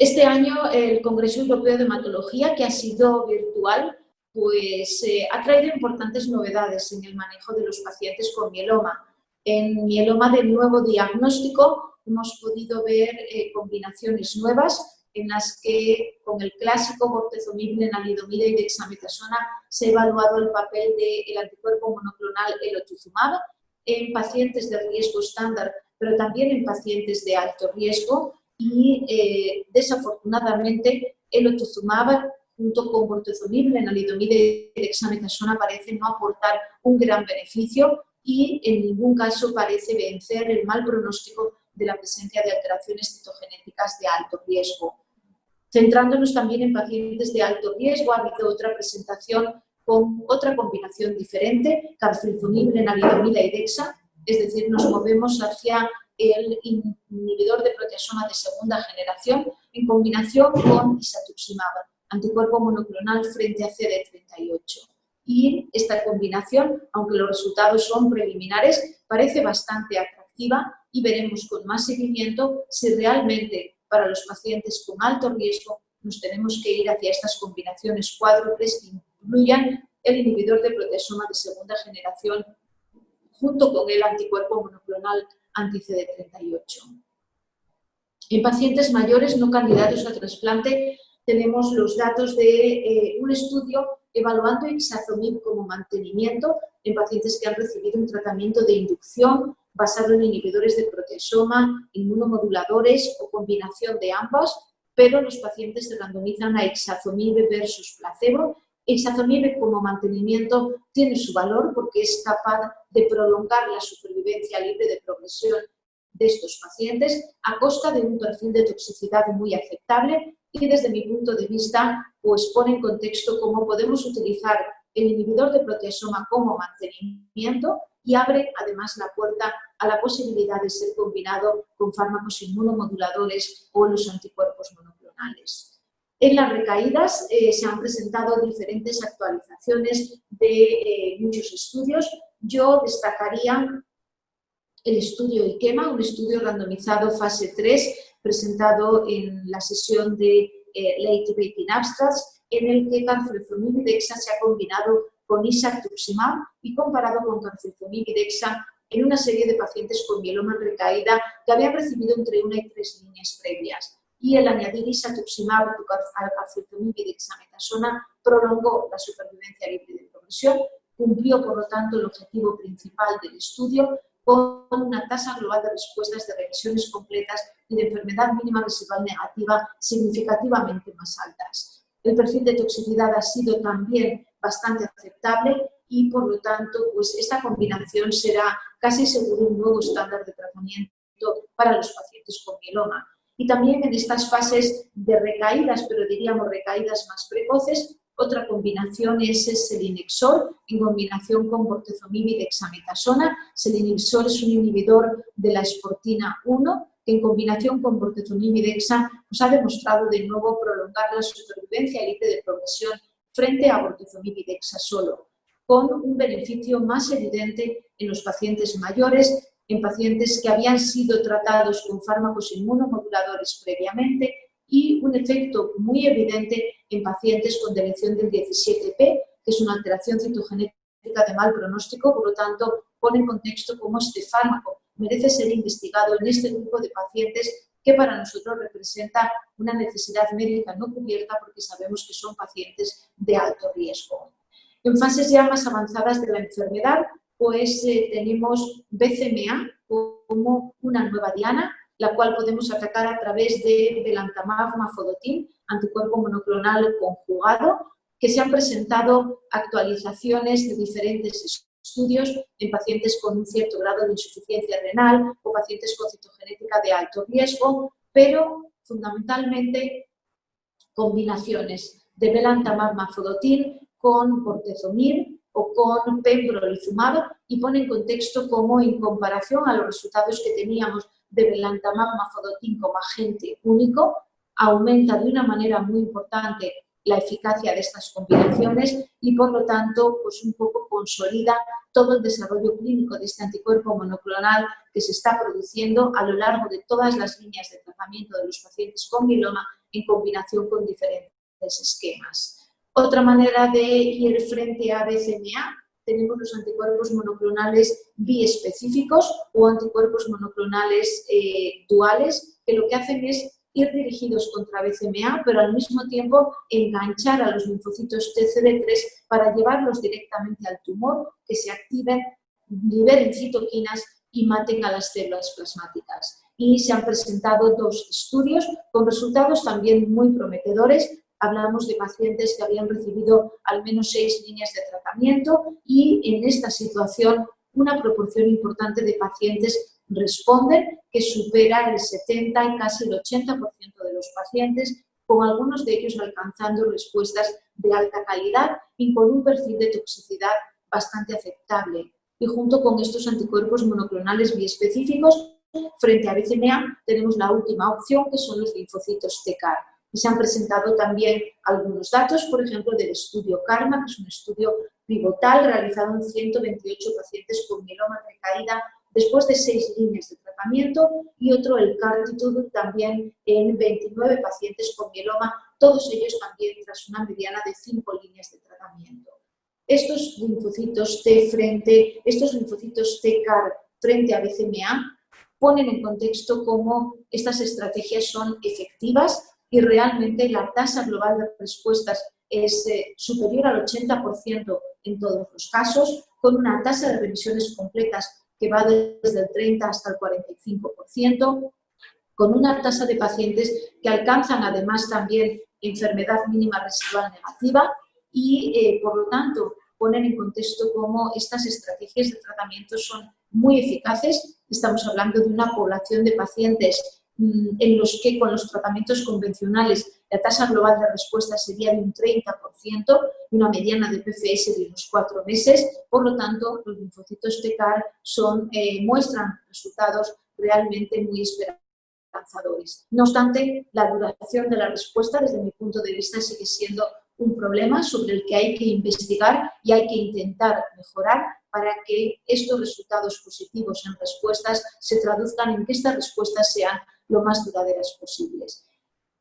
Este año el Congreso Europeo de Hematología, que ha sido virtual, pues eh, ha traído importantes novedades en el manejo de los pacientes con mieloma. En mieloma de nuevo diagnóstico hemos podido ver eh, combinaciones nuevas en las que con el clásico bortezomib, lenalidomida y dexametasona se ha evaluado el papel del anticuerpo monoclonal elotuzumab en pacientes de riesgo estándar, pero también en pacientes de alto riesgo y eh, desafortunadamente elotuzumab junto con bortezomib, lenalidomida y dexametasona parece no aportar un gran beneficio y en ningún caso parece vencer el mal pronóstico de la presencia de alteraciones citogenéticas de alto riesgo. Centrándonos también en pacientes de alto riesgo, ha habido otra presentación con otra combinación diferente, carfilzomib, lenalidomida y dexa, es decir, nos movemos hacia el inhibidor de proteasoma de segunda generación en combinación con isatuximab, anticuerpo monoclonal frente a CD38. Y esta combinación, aunque los resultados son preliminares, parece bastante atractiva y veremos con más seguimiento si realmente para los pacientes con alto riesgo nos tenemos que ir hacia estas combinaciones cuádruples que incluyan el inhibidor de proteasoma de segunda generación junto con el anticuerpo monoclonal anti-CD38. En pacientes mayores no candidatos a trasplante tenemos los datos de eh, un estudio evaluando ixazomib como mantenimiento en pacientes que han recibido un tratamiento de inducción basado en inhibidores de proteasoma, inmunomoduladores o combinación de ambas, pero los pacientes se randomizan a ixazomib versus placebo. Ixazomib como mantenimiento tiene su valor porque es capaz de prolongar la supervivencia libre de progresión de estos pacientes a costa de un perfil de toxicidad muy aceptable y desde mi punto de vista pues pone en contexto cómo podemos utilizar el inhibidor de proteasoma como mantenimiento y abre además la puerta a la posibilidad de ser combinado con fármacos inmunomoduladores o los anticuerpos monoclonales. En las recaídas eh, se han presentado diferentes actualizaciones de eh, muchos estudios. Yo destacaría el estudio IKEMA, un estudio randomizado fase 3 presentado en la sesión de eh, Late Breaking Abstracts, en el que y dexa se ha combinado con isatuximab y comparado con y dexa en una serie de pacientes con mieloma recaída que habían recibido entre una y tres líneas previas. Y el añadir isatuximab al y dexametasona prolongó la supervivencia libre de progresión, cumplió por lo tanto el objetivo principal del estudio con una tasa global de respuestas de revisiones completas y de enfermedad mínima residual negativa significativamente más altas. El perfil de toxicidad ha sido también bastante aceptable y por lo tanto pues esta combinación será casi seguro un nuevo estándar de tratamiento para los pacientes con mieloma. Y también en estas fases de recaídas, pero diríamos recaídas más precoces, otra combinación es el selinexor en combinación con bortezomib y dexametasona. Selinexor es un inhibidor de la esportina 1 que en combinación con bortezomib y dexa nos ha demostrado de nuevo prolongar la supervivencia libre de progresión frente a bortezomib y dexa solo, con un beneficio más evidente en los pacientes mayores, en pacientes que habían sido tratados con fármacos inmunomoduladores previamente y un efecto muy evidente en pacientes con deleción del 17P, que es una alteración citogenética de mal pronóstico, por lo tanto, pone en contexto cómo este fármaco merece ser investigado en este grupo de pacientes que para nosotros representa una necesidad médica no cubierta porque sabemos que son pacientes de alto riesgo. En fases ya más avanzadas de la enfermedad, pues eh, tenemos BCMA como una nueva diana, la cual podemos atacar a través de belantamab mafodotin, anticuerpo monoclonal conjugado, que se han presentado actualizaciones de diferentes estudios en pacientes con un cierto grado de insuficiencia renal o pacientes con citogenética de alto riesgo, pero fundamentalmente combinaciones de belantamab mafodotin con bortezomib o con pembrolizumab y pone en contexto cómo en comparación a los resultados que teníamos de belantamab mafodotin como agente único, aumenta de una manera muy importante la eficacia de estas combinaciones y por lo tanto pues un poco consolida todo el desarrollo clínico de este anticuerpo monoclonal que se está produciendo a lo largo de todas las líneas de tratamiento de los pacientes con mieloma en combinación con diferentes esquemas. Otra manera de ir frente a BCMA tenemos los anticuerpos monoclonales biespecíficos o anticuerpos monoclonales eh, duales, que lo que hacen es ir dirigidos contra BCMA, pero al mismo tiempo enganchar a los linfocitos TCD3 para llevarlos directamente al tumor, que se activen, liberen citoquinas y maten a las células plasmáticas. Y se han presentado dos estudios con resultados también muy prometedores. Hablamos de pacientes que habían recibido al menos seis líneas de tratamiento y en esta situación una proporción importante de pacientes responden, que supera el 70 y casi el 80% de los pacientes, con algunos de ellos alcanzando respuestas de alta calidad y con un perfil de toxicidad bastante aceptable. Y junto con estos anticuerpos monoclonales biespecíficos, frente a BCMA tenemos la última opción, que son los linfocitos TCAR. Y se han presentado también algunos datos, por ejemplo, del estudio CARMA, que es un estudio pivotal realizado en 128 pacientes con mieloma recaída después de seis líneas de tratamiento y otro, el Cartitude, también en 29 pacientes con mieloma, todos ellos también tras una mediana de cinco líneas de tratamiento. Estos linfocitos T frente, estos linfocitos T-CAR frente a BCMA ponen en contexto cómo estas estrategias son efectivas y realmente la tasa global de respuestas es eh, superior al 80% en todos los casos, con una tasa de revisiones completas que va desde el 30 hasta el 45%, con una tasa de pacientes que alcanzan además también enfermedad mínima residual negativa y, eh, por lo tanto, ponen en contexto cómo estas estrategias de tratamiento son muy eficaces. Estamos hablando de una población de pacientes en los que con los tratamientos convencionales la tasa global de respuesta sería de un 30% y una mediana de PFS de unos cuatro meses. Por lo tanto, los linfocitos TCAR son, eh, muestran resultados realmente muy esperanzadores. No obstante, la duración de la respuesta, desde mi punto de vista, sigue siendo un problema sobre el que hay que investigar y hay que intentar mejorar para que estos resultados positivos en respuestas se traduzcan en que estas respuestas sean lo más duraderas posibles.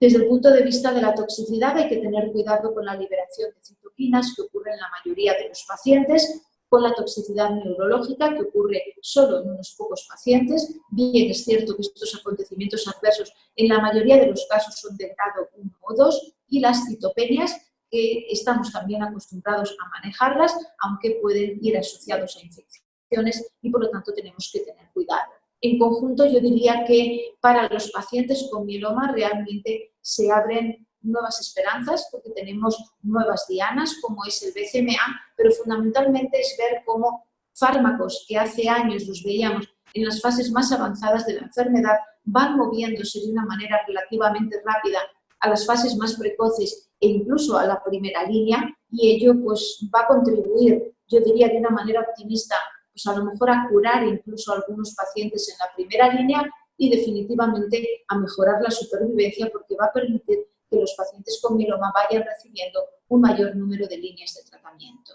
Desde el punto de vista de la toxicidad hay que tener cuidado con la liberación de citoquinas que ocurre en la mayoría de los pacientes, con la toxicidad neurológica que ocurre solo en unos pocos pacientes. Bien, es cierto que estos acontecimientos adversos en la mayoría de los casos son de grado 1 o 2 y las citopenias que estamos también acostumbrados a manejarlas, aunque pueden ir asociados a infecciones y por lo tanto tenemos que tener cuidado. En conjunto, yo diría que para los pacientes con mieloma realmente se abren nuevas esperanzas porque tenemos nuevas dianas como es el BCMA, pero fundamentalmente es ver cómo fármacos que hace años los veíamos en las fases más avanzadas de la enfermedad van moviéndose de una manera relativamente rápida a las fases más precoces e incluso a la primera línea y ello pues va a contribuir, yo diría de una manera optimista, pues a lo mejor a curar incluso a algunos pacientes en la primera línea y definitivamente a mejorar la supervivencia porque va a permitir que los pacientes con mieloma vayan recibiendo un mayor número de líneas de tratamiento.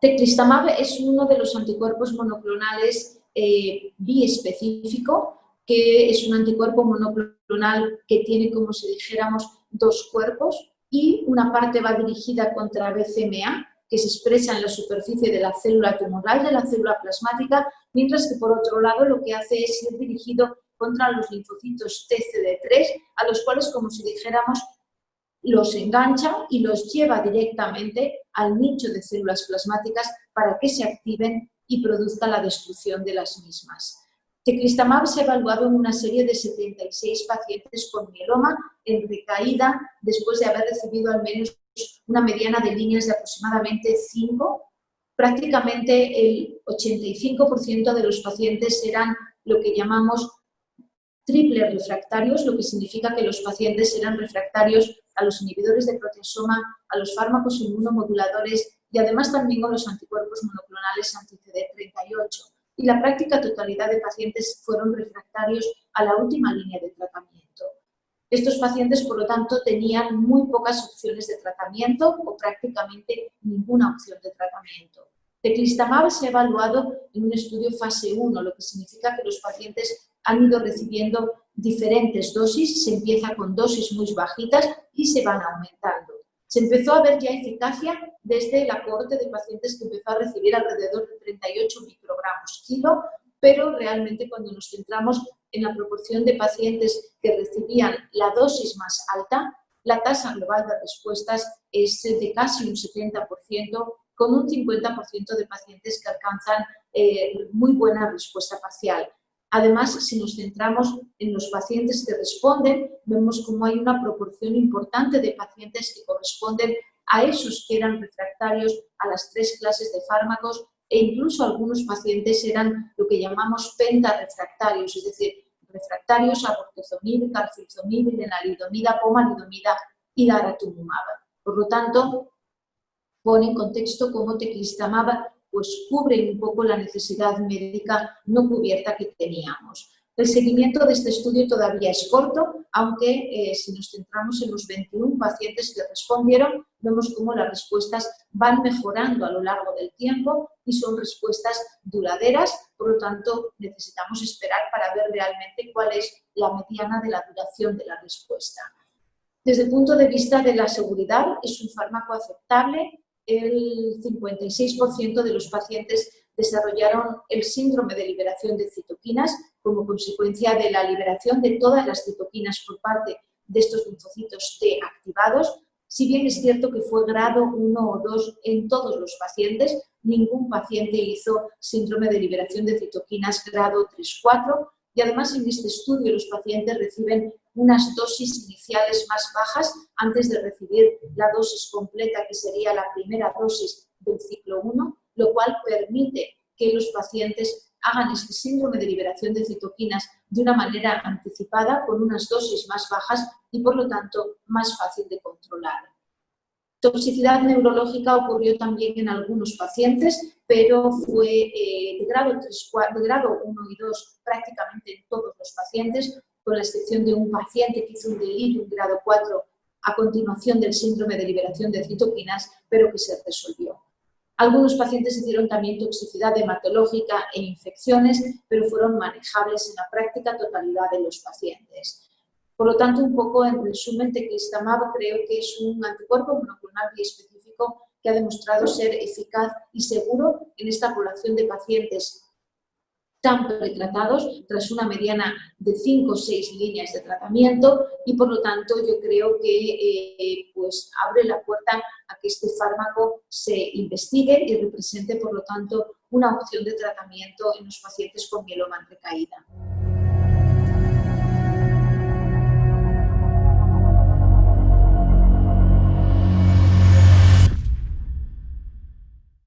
Teclistamab es uno de los anticuerpos monoclonales eh, biespecífico, que es un anticuerpo monoclonal que tiene, como si dijéramos, dos cuerpos y una parte va dirigida contra BCMA, que se expresa en la superficie de la célula tumoral, de la célula plasmática, mientras que por otro lado lo que hace es ir dirigido contra los linfocitos TCD3, a los cuales, como si dijéramos, los engancha y los lleva directamente al nicho de células plasmáticas para que se activen y produzca la destrucción de las mismas. Teclistamab se ha evaluado en una serie de 76 pacientes con mieloma en recaída después de haber recibido al menos una mediana de líneas de aproximadamente 5. Prácticamente el 85% de los pacientes eran lo que llamamos triple refractarios, lo que significa que los pacientes eran refractarios a los inhibidores de proteasoma, a los fármacos inmunomoduladores y además también con los anticuerpos monoclonales anti-CD38 y la práctica totalidad de pacientes fueron refractarios a la última línea de tratamiento. Estos pacientes, por lo tanto, tenían muy pocas opciones de tratamiento o prácticamente ninguna opción de tratamiento. Teclistamab se ha evaluado en un estudio fase 1, lo que significa que los pacientes han ido recibiendo diferentes dosis, se empieza con dosis muy bajitas y se van aumentando. Se empezó a ver ya eficacia desde el aporte de pacientes que empezó a recibir alrededor de 38 microgramos kilo, pero realmente cuando nos centramos en la proporción de pacientes que recibían la dosis más alta, la tasa global de respuestas es de casi un 70%, con un 50% de pacientes que alcanzan eh, muy buena respuesta parcial. Además, si nos centramos en los pacientes que responden, vemos como hay una proporción importante de pacientes que corresponden a esos que eran refractarios a las tres clases de fármacos e incluso algunos pacientes eran lo que llamamos pentarefractarios, es decir, refractarios a bortezomib, carfilzomib, pomalidomida y daratumumab. Por lo tanto, pone en contexto cómo teclistamab pues cubre un poco la necesidad médica no cubierta que teníamos. El seguimiento de este estudio todavía es corto, aunque eh, si nos centramos en los 21 pacientes que respondieron, vemos cómo las respuestas van mejorando a lo largo del tiempo y son respuestas duraderas, por lo tanto necesitamos esperar para ver realmente cuál es la mediana de la duración de la respuesta. Desde el punto de vista de la seguridad, es un fármaco aceptable, el 56% de los pacientes desarrollaron el síndrome de liberación de citoquinas como consecuencia de la liberación de todas las citoquinas por parte de estos linfocitos T activados. Si bien es cierto que fue grado 1 o 2 en todos los pacientes, ningún paciente hizo síndrome de liberación de citoquinas grado 3-4 y además en este estudio los pacientes reciben unas dosis iniciales más bajas antes de recibir la dosis completa, que sería la primera dosis del ciclo 1, lo cual permite que los pacientes hagan este síndrome de liberación de citoquinas de una manera anticipada, con unas dosis más bajas y por lo tanto más fácil de controlar. Toxicidad neurológica ocurrió también en algunos pacientes, pero fue eh, de, grado 3, de grado 1 y 2 prácticamente en todos los pacientes, con la excepción de un paciente que hizo un delirio en grado 4 a continuación del síndrome de liberación de citoquinas, pero que se resolvió. Algunos pacientes hicieron también toxicidad hematológica e infecciones, pero fueron manejables en la práctica totalidad de los pacientes. Por lo tanto, un poco en resumen, teclistamab creo que es un anticuerpo monoclonal específico que ha demostrado ser eficaz y seguro en esta población de pacientes tan pretratados tras una mediana de 5 o 6 líneas de tratamiento y por lo tanto yo creo que eh, pues abre la puerta a que este fármaco se investigue y represente por lo tanto una opción de tratamiento en los pacientes con mieloma en recaída.